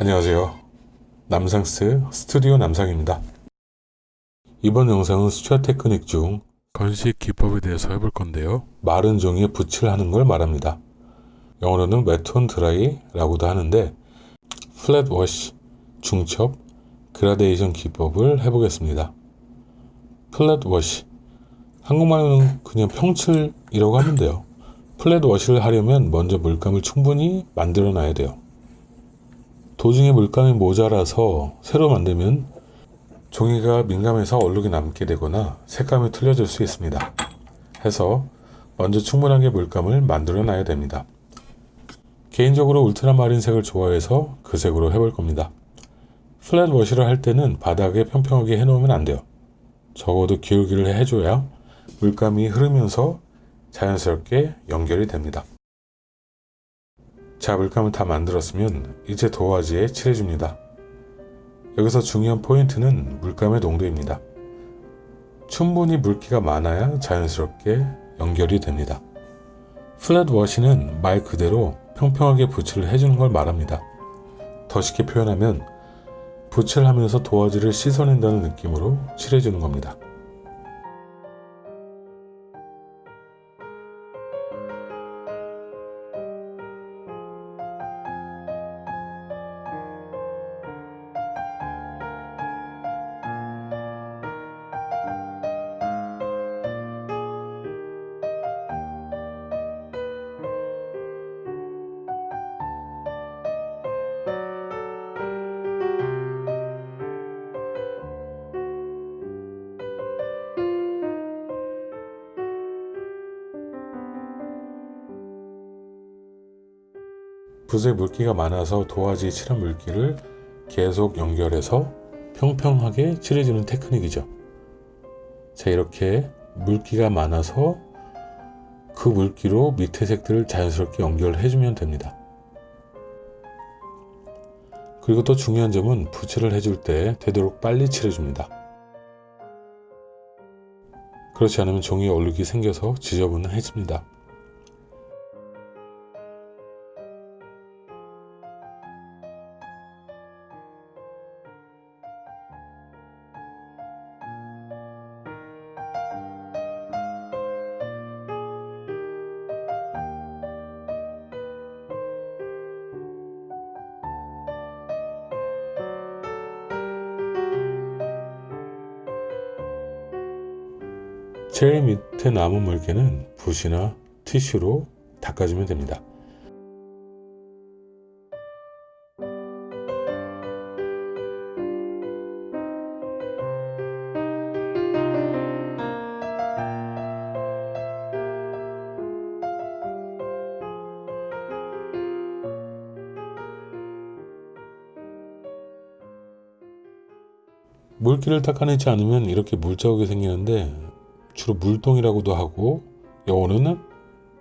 안녕하세요. 남상스 스튜디오 남상입니다. 이번 영상은 수채화 테크닉 중 건식 기법에 대해서 해볼 건데요. 마른 종이에 붓질을 하는 걸 말합니다. 영어로는 wet on dry 라고도 하는데 flat wash, 중첩, 그라데이션 기법을 해보겠습니다. flat wash 한국말로는 그냥 평칠이라고 하면 돼요. flat wash를 하려면 먼저 물감을 충분히 만들어 놔야 돼요. 도중에 물감이 모자라서 새로 만들면 종이가 민감해서 얼룩이 남게 되거나 색감이 틀려질 수 있습니다. 해서 먼저 충분하게 물감을 만들어 놔야 됩니다. 개인적으로 울트라마린 색을 좋아해서 그 색으로 해볼 겁니다. 플랫 워시를 할 때는 바닥에 평평하게 해놓으면 안 돼요. 적어도 기울기를 해줘야 물감이 흐르면서 자연스럽게 연결이 됩니다. 자, 물감을 다 만들었으면 이제 도화지에 칠해줍니다. 여기서 중요한 포인트는 물감의 농도입니다. 충분히 물기가 많아야 자연스럽게 연결이 됩니다. 플랫 워시는 말 그대로 평평하게 붓을 해주는 걸 말합니다. 더 쉽게 표현하면 붓을 하면서 도화지를 씻어낸다는 느낌으로 칠해주는 겁니다. 붓에 물기가 많아서 도화지에 칠한 물기를 계속 연결해서 평평하게 칠해주는 테크닉이죠. 자 이렇게 물기가 많아서 그 물기로 밑에 색들을 자연스럽게 연결해주면 됩니다. 그리고 또 중요한 점은 붓칠을 해줄 때 되도록 빨리 칠해줍니다. 그렇지 않으면 종이에 얼룩이 생겨서 지저분해집니다. 제일 밑에 남은 물기는 붓이나 티슈로 닦아주면 됩니다. 물기를 닦아내지 않으면 이렇게 물자국이 생기는데 주로 물동이라고도 하고 영어로는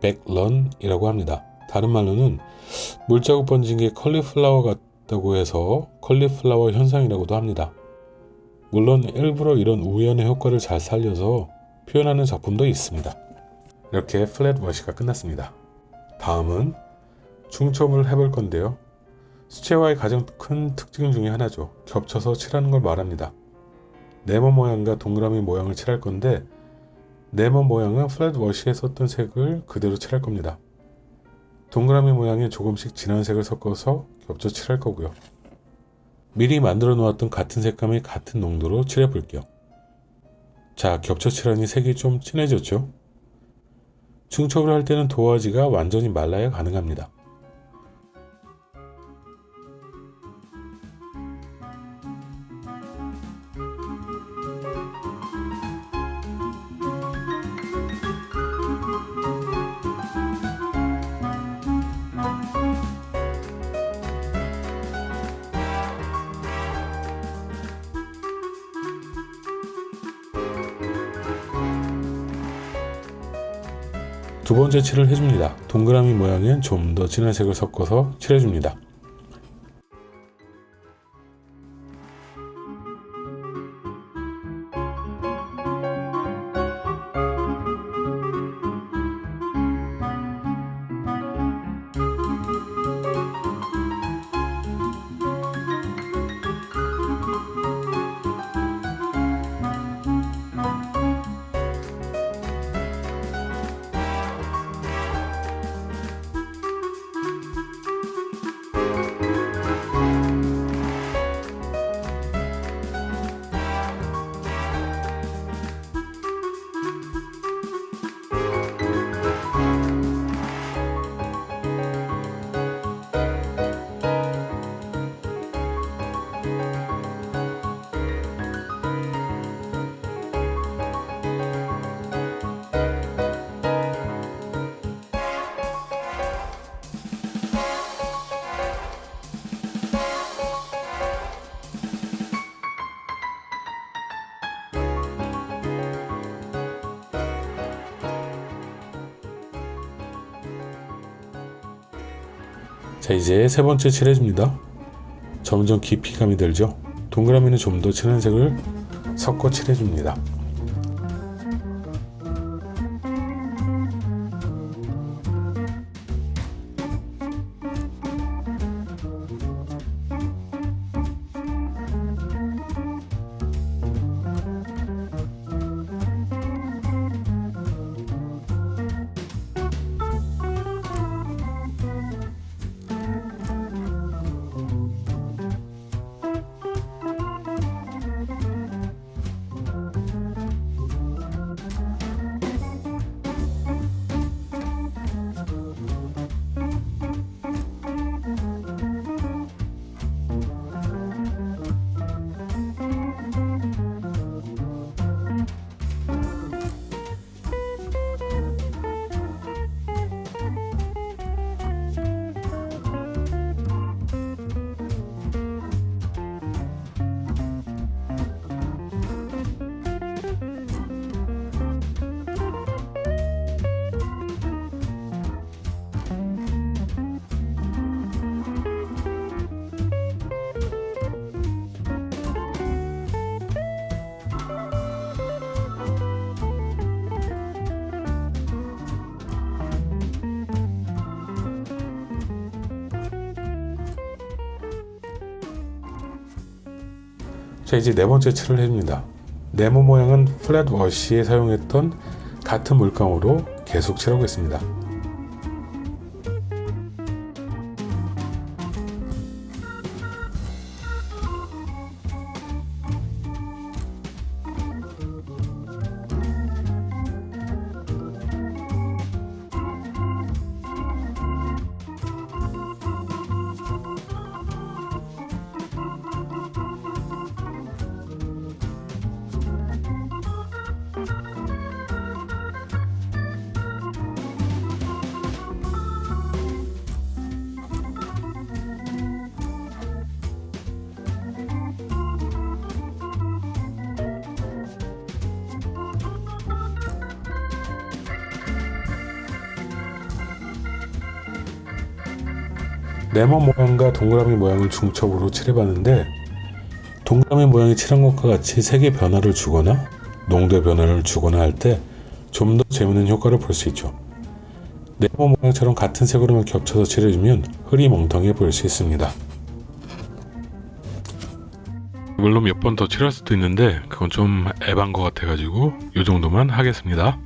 back run이라고 합니다. 다른 말로는 물자국 번진 게 컬리플라워 같다고 해서 컬리플라워 현상이라고도 합니다. 물론 일부러 이런 우연의 효과를 잘 살려서 표현하는 작품도 있습니다. 이렇게 flat wash가 끝났습니다. 다음은 중첩을 해볼 건데요. 수채화의 가장 큰 특징 중에 하나죠. 겹쳐서 칠하는 걸 말합니다. 네모 모양과 동그라미 모양을 칠할 건데 네모 모양은 플랫 워시에 썼던 색을 그대로 칠할 겁니다. 동그라미 모양에 조금씩 진한 색을 섞어서 겹쳐 칠할 거고요. 미리 만들어 놓았던 같은 색감의 같은 농도로 칠해 볼게요. 자, 겹쳐 칠하니 색이 좀 진해졌죠? 중첩을 할 때는 도화지가 완전히 말라야 가능합니다. 두 번째 칠을 해줍니다. 동그라미 모양엔 좀 더 진한 색을 섞어서 칠해줍니다. 자 이제 세 번째 칠해줍니다. 점점 깊이감이 들죠. 동그라미는 좀 더 진한 색을 섞어 칠해줍니다. 자 이제 네 번째 칠을 해줍니다. 네모 모양은 플랫 워시에 사용했던 같은 물감으로 계속 칠하고 있습니다. 네모 모양과 동그라미 모양을 중첩으로 칠해봤는데 동그라미 모양이 칠한 것과 같이 색의 변화를 주거나 농도의 변화를 주거나 할 때 좀 더 재밌는 효과를 볼 수 있죠. 네모 모양처럼 같은 색으로만 겹쳐서 칠해주면 흐리멍텅해 보일 수 있습니다. 물론 몇 번 더 칠할 수도 있는데 그건 좀 애반 것 같아가지고 이 정도만 하겠습니다.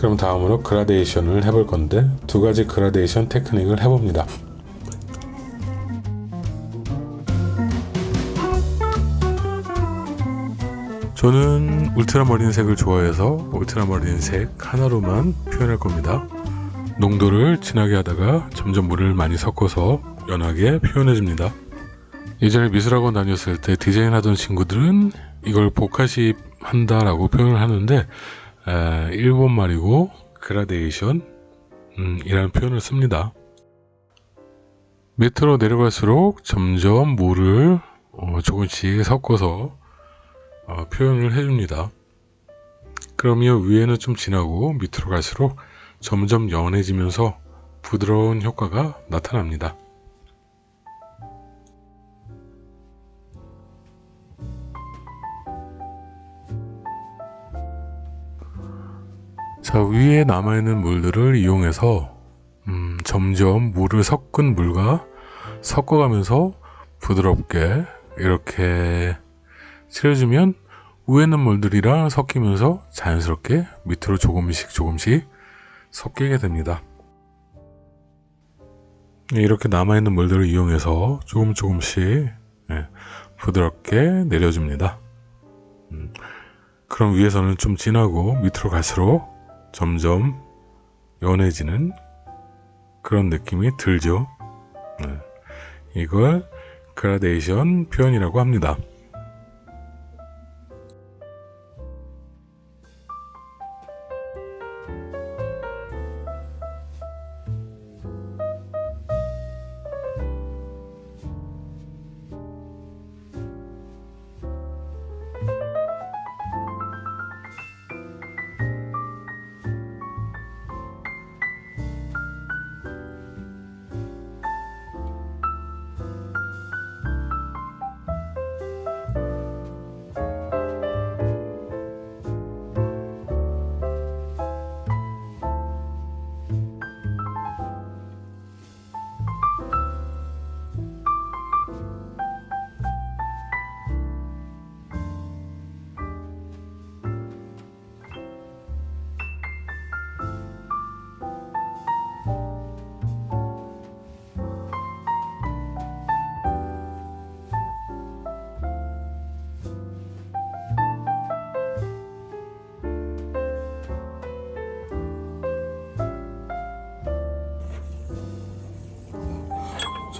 그럼 다음으로 그라데이션을 해볼 건데 두 가지 그라데이션 테크닉을 해봅니다. 저는 울트라머린 색을 좋아해서 울트라머린 색 하나로만 표현할 겁니다. 농도를 진하게 하다가 점점 물을 많이 섞어서 연하게 표현해 줍니다. 예전에 미술학원 다녔을 때 디자인 하던 친구들은 이걸 복화시 한다라고 표현을 하는데 에, 일본 말이고 그라데이션 음, 이라는 표현을 씁니다. 밑으로 내려갈수록 점점 물을 어, 조금씩 섞어서 어, 표현을 해줍니다. 그러면 위에는 좀 진하고 밑으로 갈수록 점점 연해지면서 부드러운 효과가 나타납니다. 자 위에 남아있는 물들을 이용해서 음, 점점 물을 섞은 물과 섞어가면서 부드럽게 이렇게 칠해주면 위에 있는 물들이랑 섞이면서 자연스럽게 밑으로 조금씩 조금씩 섞이게 됩니다. 네, 이렇게 남아있는 물들을 이용해서 조금 조금씩 네, 부드럽게 내려줍니다. 음, 그럼 위에서는 좀 진하고 밑으로 갈수록 점점 연해지는 그런 느낌이 들죠. 네. 이걸 그라데이션 표현이라고 합니다.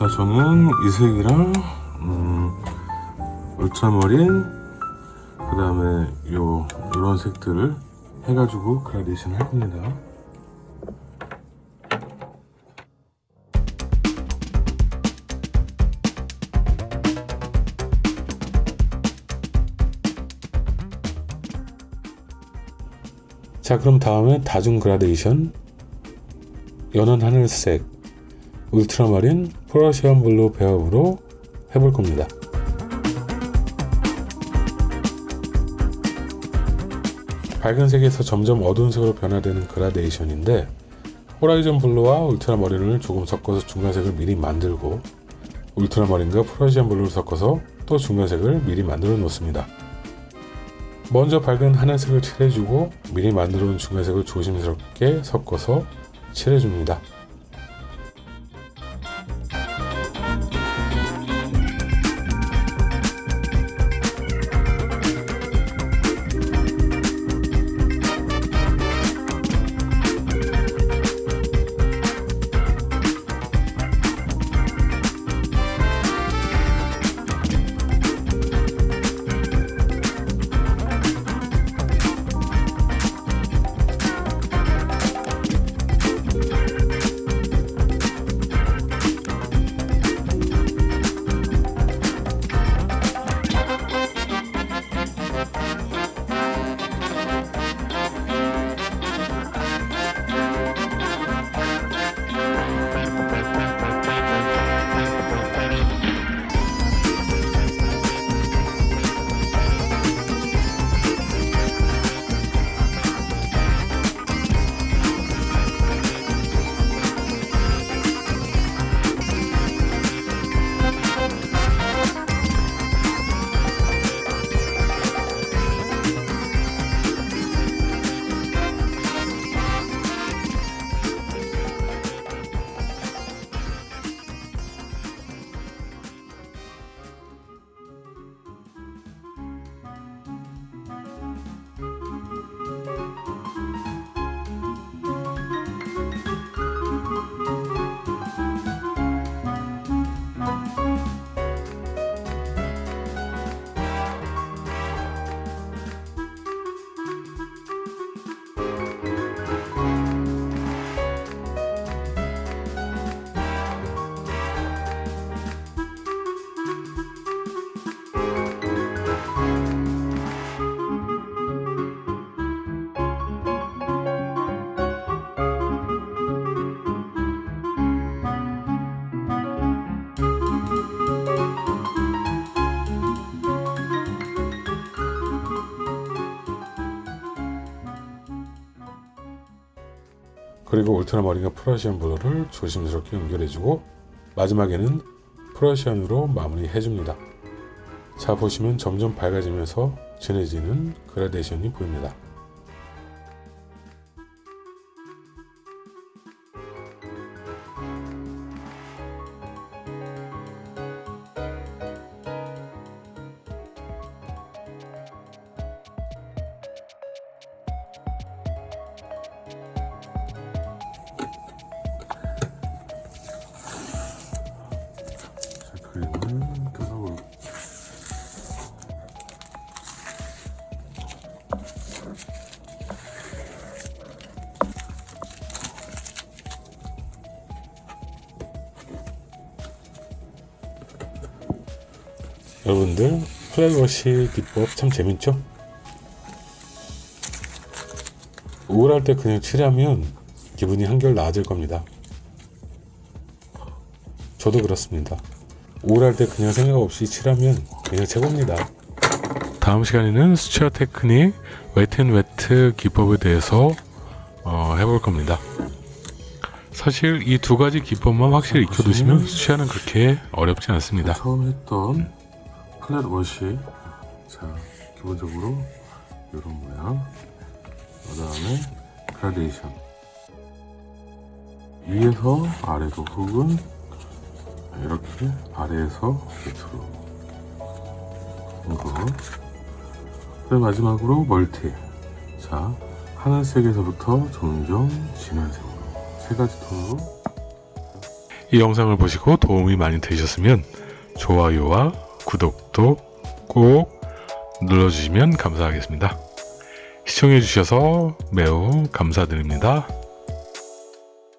자, 저는 이 색이랑 음, 울트라머린 그 다음에 요 이런 색들을 해가지고 그라데이션 할 겁니다. 자 그럼 다음에 다중 그라데이션 연한 하늘색 울트라마린 프러시안 블루 배합으로 해볼 겁니다 밝은 색에서 점점 어두운 색으로 변화되는 그라데이션인데 horizon blue와 울트라머린을 조금 섞어서 중간색을 미리 만들고 울트라머린과 프러시안 블루를 섞어서 또 중간색을 미리 만들어 놓습니다 먼저 밝은 하늘색을 칠해주고 미리 만들어 놓은 중간색을 조심스럽게 섞어서 칠해줍니다. 그리고 울트라머린과 프러시안 블루를 조심스럽게 연결해주고 마지막에는 프러시안으로 마무리해줍니다. 자 보시면 점점 밝아지면서 진해지는 그라데이션이 보입니다. 뜯어볼 여러분들 플랫워시 기법 참 재밌죠? 우울할 때 그냥 칠하면 기분이 한결 나아질 겁니다. 저도 그렇습니다. 우울할 때 그냥 생각 없이 칠하면 그냥 최고입니다. 다음 시간에는 수채화 테크닉 wet and wet 기법에 대해서 어, 해볼 겁니다. 사실 이 두 가지 기법만 확실히 익혀두시면 수채화는 그렇게 어렵지 않습니다. 처음 했던 flat wash 자 기본적으로 이런 모양 그 다음에 그라데이션 위에서 아래로 혹은 이렇게 아래에서 밑으로 그리고 마지막으로 멀티 자 하늘색에서부터 점점 진한 색으로 세 가지 톤으로 이 영상을 보시고 도움이 많이 되셨으면 좋아요와 구독도 꼭 눌러주시면 감사하겠습니다. 시청해주셔서 매우 감사드립니다.